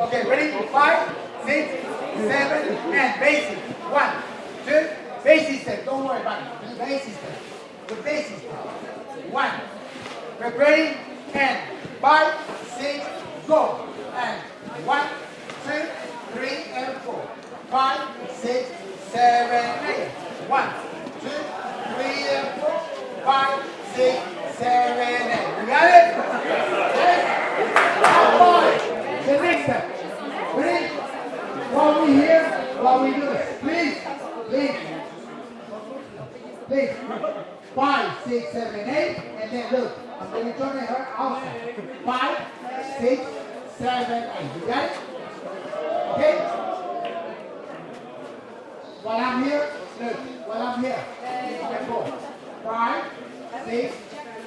Okay, ready? Five, six, seven, and basic. One, two, basic step. Don't worry about it. Basic step. The basic step. One. Ready? And five, six, go. And one, two, three, and four. Five, six, seven, eight. One, two, three, and four. Five, six, seven, eight. You got it? Yes? Now five. The next step. Ready? While we here, while we do this, please, please, please. Five, six, seven, eight, and then look. I'm going to turn her outside. Five, six, seven, eight. You got it? Okay? While I'm here, look. While I'm here, you can go. Five, six,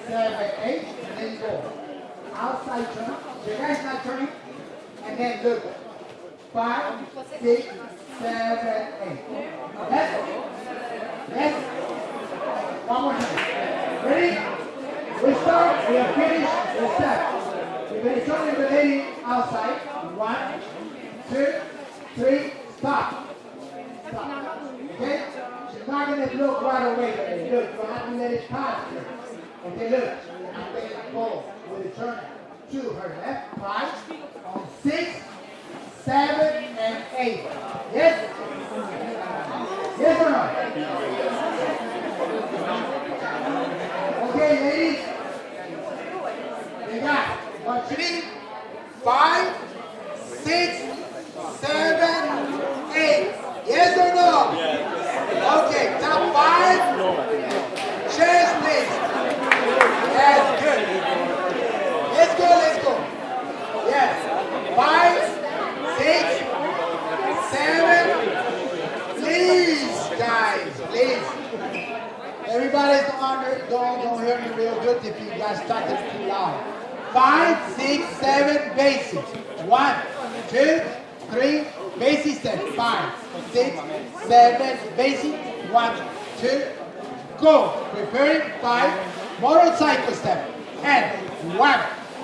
seven, eight, and then go. Outside turn. The guy's not turning. And then look. Five, six, seven, eight. Left. Left. One more time. Ready? We start, we have finished, the step. We're going to turn the lady outside. One, two, three, stop. Stop. Okay? She's not going to look right away. Look, you have to let it pass her. Okay, look. Going to go with a turn to her left, five, on six, seven, and eight. Yes? Yes or no? Okay, ladies. Need. Five, six, seven, eight. Yes or no? Yes. Okay, top five. Chairs, please. Yes, good. Let's go, let's go. Yes. Five, six, seven. Please, guys, please. Everybody's under, don't, don't hear me real good if you guys talking too loud. Five, six, seven, basics. One, two, three, basic step. Five, six, seven, basic. One, two, go. Preparing. Five, motorcycle step. And one,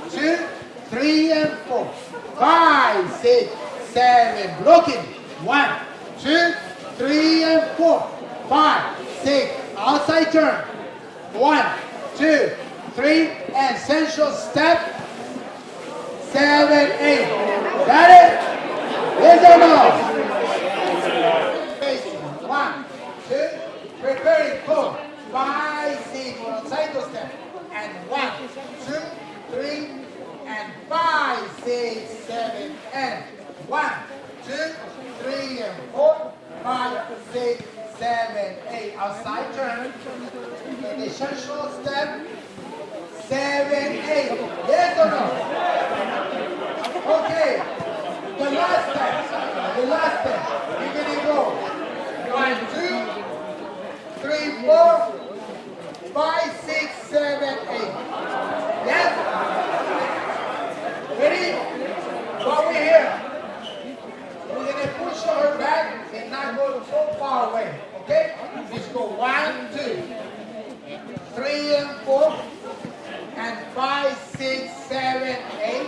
two, three, and four. Five, six, seven, blocking. One, two, three, and four. Five, six, outside turn. One, two, three, essential step. Seven, eight. Got it? Yes or no? One, two, preparing, five, six, motorcycle step. And one, two, three, and five, six, seven, and one, two, three, and four, five, six, seven, eight. Outside turn. The step. Seven, eight. Yes or no? Okay. The last step. The last step. You're gonna go. One, two, three, four, five, six, seven, eight. Yes? Ready? While we're here, we're gonna push her back and not go so far away. Okay? Just go one, two, three, and four, and five, six, seven, eight.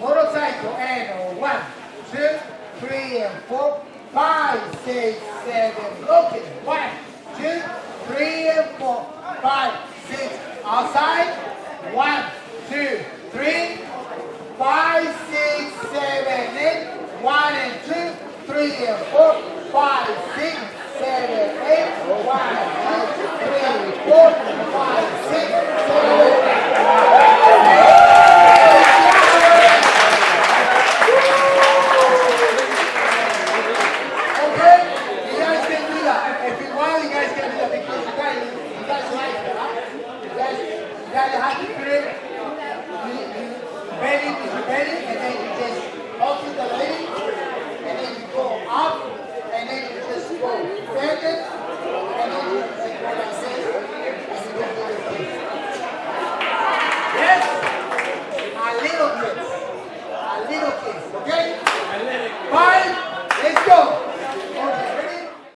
Motorcycle. And one, two, three, and four. Five, six, seven. Looking. One, two, three, and four. Five, six. Outside. One, two, three. Five, six, seven, eight. One and two, three and four, five, six, seven, eight. One, two, three, four,